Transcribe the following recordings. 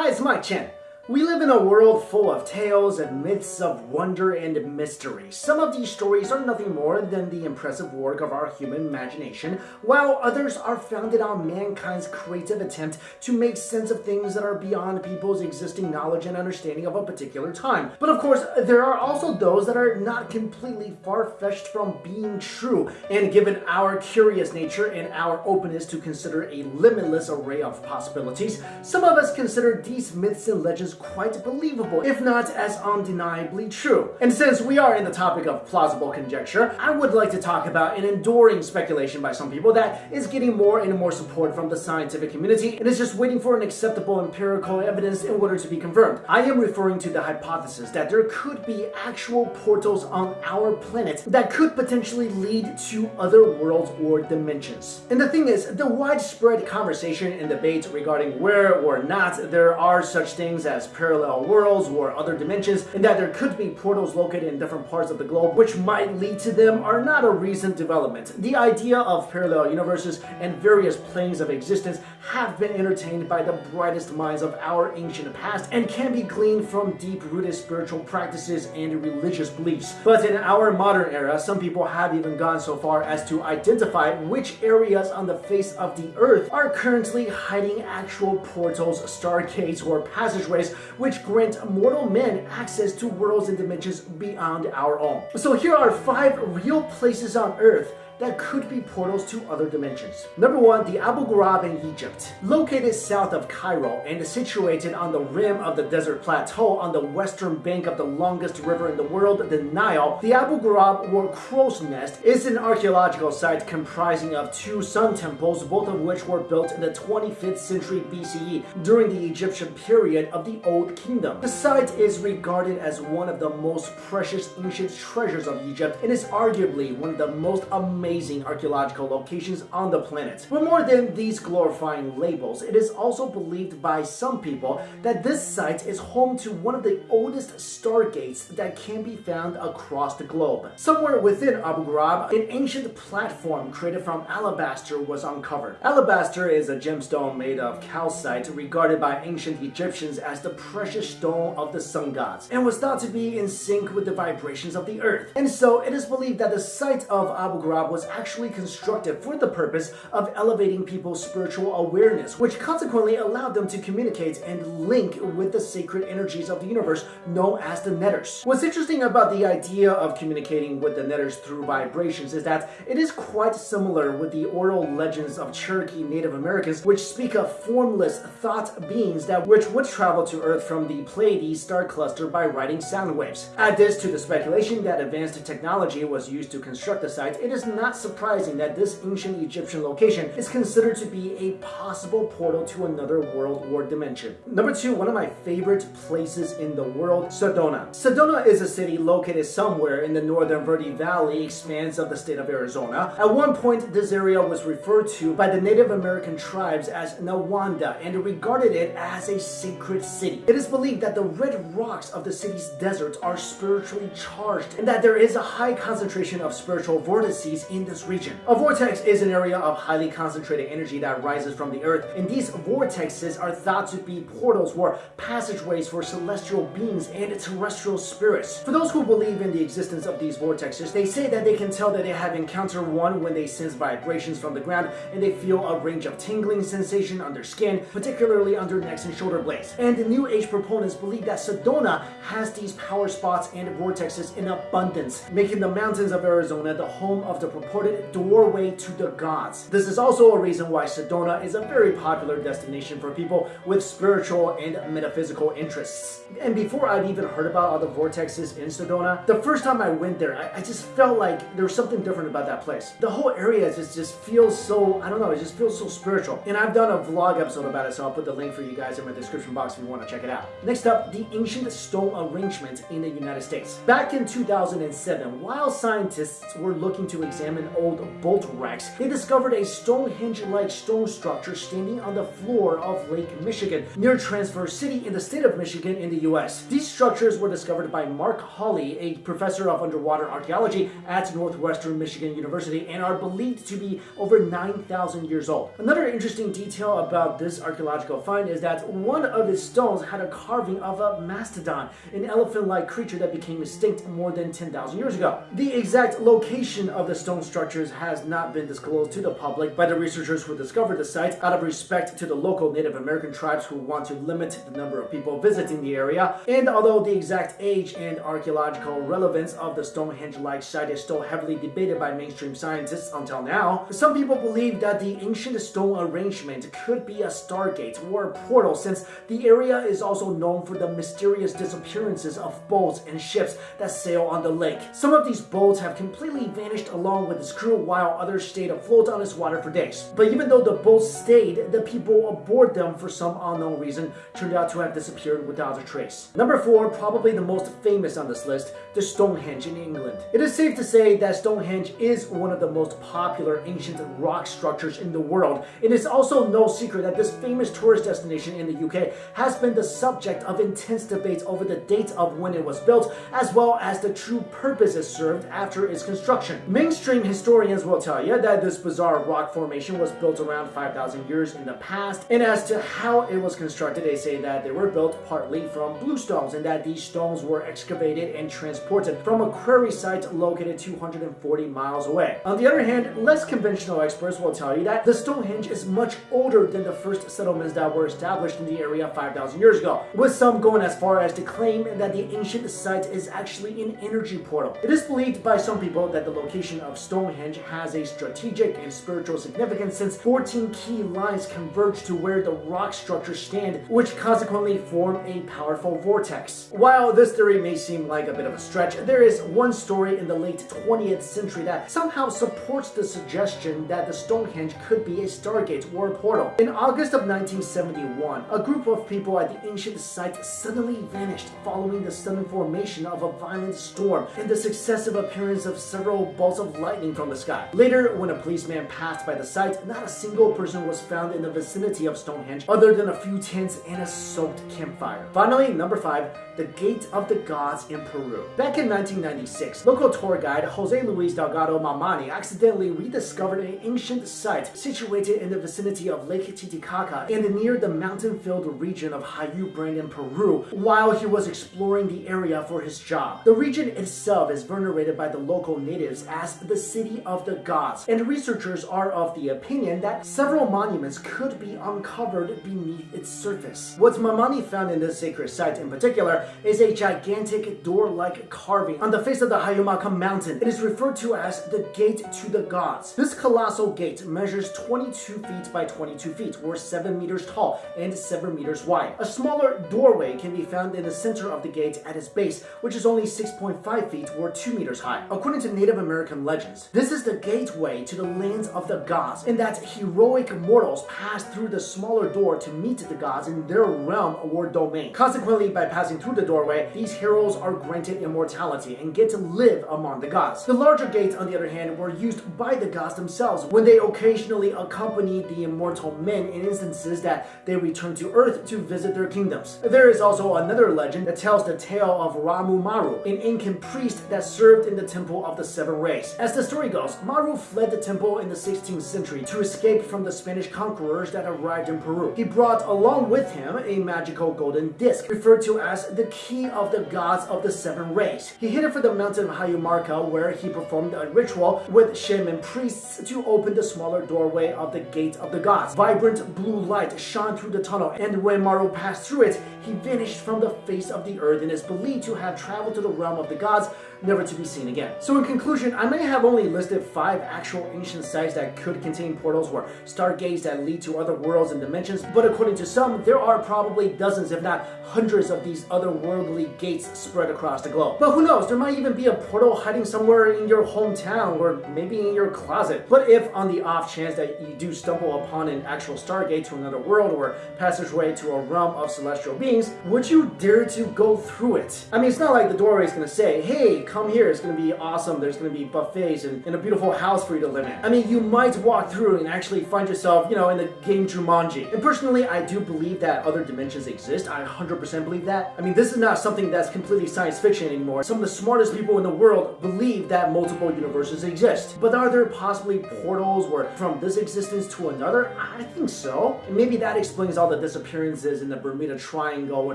Hi, it's Mike Chen. We live in a world full of tales and myths of wonder and mystery. Some of these stories are nothing more than the impressive work of our human imagination, while others are founded on mankind's creative attempt to make sense of things that are beyond people's existing knowledge and understanding of a particular time. But of course, there are also those that are not completely far-fetched from being true, and given our curious nature and our openness to consider a limitless array of possibilities, some of us consider these myths and legends quite believable, if not as undeniably true. And since we are in the topic of plausible conjecture, I would like to talk about an enduring speculation by some people that is getting more and more support from the scientific community and is just waiting for an acceptable empirical evidence in order to be confirmed. I am referring to the hypothesis that there could be actual portals on our planet that could potentially lead to other worlds or dimensions. And the thing is, the widespread conversation and debate regarding where or not there are such things as parallel worlds or other dimensions, and that there could be portals located in different parts of the globe which might lead to them are not a recent development. The idea of parallel universes and various planes of existence have been entertained by the brightest minds of our ancient past and can be gleaned from deep-rooted spiritual practices and religious beliefs. But in our modern era, some people have even gone so far as to identify which areas on the face of the earth are currently hiding actual portals, stargates, or passageways which grant mortal men access to worlds and dimensions beyond our own. So here are five real places on Earth that could be portals to other dimensions. Number one, the Abu Ghurab in Egypt. Located south of Cairo and situated on the rim of the desert plateau on the western bank of the longest river in the world, the Nile, the Abu Ghurab or Crow's Nest is an archaeological site comprising of two sun temples, both of which were built in the 25th century BCE during the Egyptian period of the Old Kingdom. The site is regarded as one of the most precious ancient treasures of Egypt and is arguably one of the most amazing amazing archaeological locations on the planet. But more than these glorifying labels, it is also believed by some people that this site is home to one of the oldest stargates that can be found across the globe. Somewhere within Abu Ghurab, an ancient platform created from alabaster was uncovered. Alabaster is a gemstone made of calcite regarded by ancient Egyptians as the precious stone of the sun gods and was thought to be in sync with the vibrations of the earth. And so it is believed that the site of Abu Ghurab was was actually constructed for the purpose of elevating people's spiritual awareness, which consequently allowed them to communicate and link with the sacred energies of the universe known as the netters. What's interesting about the idea of communicating with the netters through vibrations is that it is quite similar with the oral legends of Cherokee Native Americans which speak of formless thought beings that which would travel to Earth from the Pleiades star cluster by riding sound waves. Add this to the speculation that advanced technology was used to construct the site, it is not surprising that this ancient Egyptian location is considered to be a possible portal to another world or dimension. Number two, one of my favorite places in the world, Sedona. Sedona is a city located somewhere in the northern Verde Valley expanse of the state of Arizona. At one point, this area was referred to by the Native American tribes as Nawanda and regarded it as a sacred city. It is believed that the red rocks of the city's deserts are spiritually charged and that there is a high concentration of spiritual vortices in this region. A vortex is an area of highly concentrated energy that rises from the earth, and these vortexes are thought to be portals or passageways for celestial beings and terrestrial spirits. For those who believe in the existence of these vortexes, they say that they can tell that they have encountered one when they sense vibrations from the ground and they feel a range of tingling sensation on their skin, particularly under necks and shoulder blades. And the New Age proponents believe that Sedona has these power spots and vortexes in abundance, making the mountains of Arizona the home of the purported doorway to the gods. This is also a reason why Sedona is a very popular destination for people with spiritual and metaphysical interests. And before I'd even heard about all the vortexes in Sedona, the first time I went there, I, I just felt like there was something different about that place. The whole area just, just feels so, I don't know, it just feels so spiritual. And I've done a vlog episode about it, so I'll put the link for you guys in my description box if you want to check it out. Next up, the ancient stone arrangement in the United States. Back in 2007, while scientists were looking to examine examine old bolt wrecks, they discovered a Stonehenge-like stone structure standing on the floor of Lake Michigan, near Traverse City in the state of Michigan in the US. These structures were discovered by Mark Holley, a professor of underwater archaeology at Northwestern Michigan University, and are believed to be over 9,000 years old. Another interesting detail about this archaeological find is that one of its stones had a carving of a mastodon, an elephant-like creature that became extinct more than 10,000 years ago. The exact location of the stone structures has not been disclosed to the public by the researchers who discovered the site out of respect to the local Native American tribes who want to limit the number of people visiting the area. And although the exact age and archaeological relevance of the Stonehenge-like site is still heavily debated by mainstream scientists until now, some people believe that the ancient stone arrangement could be a stargate or a portal since the area is also known for the mysterious disappearances of boats and ships that sail on the lake. Some of these boats have completely vanished along with its crew while others stayed afloat on its water for days. But even though the boats stayed, the people aboard them for some unknown reason turned out to have disappeared without a trace. Number 4, probably the most famous on this list, the Stonehenge in England. It is safe to say that Stonehenge is one of the most popular ancient rock structures in the world. It is also no secret that this famous tourist destination in the UK has been the subject of intense debates over the date of when it was built, as well as the true purpose it served after its construction. Mainstream historians will tell you that this bizarre rock formation was built around 5,000 years in the past, and as to how it was constructed, they say that they were built partly from bluestones and that these stones were excavated and transported from a quarry site located 240 miles away. On the other hand, less conventional experts will tell you that the Stonehenge is much older than the first settlements that were established in the area 5,000 years ago, with some going as far as to claim that the ancient site is actually an energy portal. It is believed by some people that the location of Stonehenge has a strategic and spiritual significance since 14 ley lines converge to where the rock structures stand, which consequently form a powerful vortex. While this theory may seem like a bit of a stretch, there is one story in the late 20th century that somehow supports the suggestion that the Stonehenge could be a stargate or a portal. In August of 1971, a group of people at the ancient site suddenly vanished following the sudden formation of a violent storm and the successive appearance of several balls of lightning from the sky. Later, when a policeman passed by the site, not a single person was found in the vicinity of Stonehenge other than a few tents and a soaked campfire. Finally, number 5, the Gate of the Gods in Peru. Back in 1996, local tour guide Jose Luis Delgado Mamani accidentally rediscovered an ancient site situated in the vicinity of Lake Titicaca and near the mountain-filled region of Hayumarca in Peru while he was exploring the area for his job. The region itself is venerated by the local natives as the City of the Gods, and researchers are of the opinion that several monuments could be uncovered beneath its surface. What Mamani found in this sacred site in particular is a gigantic door-like carving on the face of the Hayumarca mountain. It is referred to as the Gate to the Gods. This colossal gate measures 22 feet by 22 feet, or 7 meters tall and 7 meters wide. A smaller doorway can be found in the center of the gate at its base, which is only 6.5 feet or 2 meters high. According to Native American this is the gateway to the lands of the gods, and that heroic mortals pass through the smaller door to meet the gods in their realm or domain. Consequently, by passing through the doorway, these heroes are granted immortality and get to live among the gods. The larger gates, on the other hand, were used by the gods themselves when they occasionally accompanied the immortal men in instances that they returned to Earth to visit their kingdoms. There is also another legend that tells the tale of Ramu Maru, an Incan priest that served in the Temple of the Seven Rays. As the story goes, Maru fled the temple in the 16th century to escape from the Spanish conquerors that arrived in Peru. He brought along with him a magical golden disc, referred to as the key of the gods of the Seven Rays. He hid it for the mountain of Hayumarca where he performed a ritual with shaman priests to open the smaller doorway of the Gate of the Gods. Vibrant blue light shone through the tunnel, and when Maru passed through it, he vanished from the face of the earth and is believed to have traveled to the realm of the gods, never to be seen again. So in conclusion, I may have only listed five actual ancient sites that could contain portals or stargates that lead to other worlds and dimensions, but according to some, there are probably dozens, if not hundreds of these otherworldly gates spread across the globe. But who knows, there might even be a portal hiding somewhere in your hometown or maybe in your closet. But if on the off chance that you do stumble upon an actual stargate to another world or passageway to a realm of celestial beings, would you dare to go through it? I mean, it's not like the doorway is gonna say, hey, come here, it's gonna be awesome, there's gonna be buffets place and, and a beautiful house for you to live in. I mean, you might walk through and actually find yourself, you know, in the game Jumanji. And personally, I do believe that other dimensions exist. I 100% believe that. I mean, this is not something that's completely science fiction anymore. Some of the smartest people in the world believe that multiple universes exist. But are there possibly portals where from this existence to another? I think so. And maybe that explains all the disappearances in the Bermuda Triangle or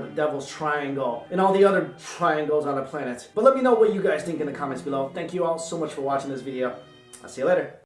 the Devil's Triangle and all the other triangles on the planet. But let me know what you guys think in the comments below. Thank you all so much for watching this video. I'll see you later.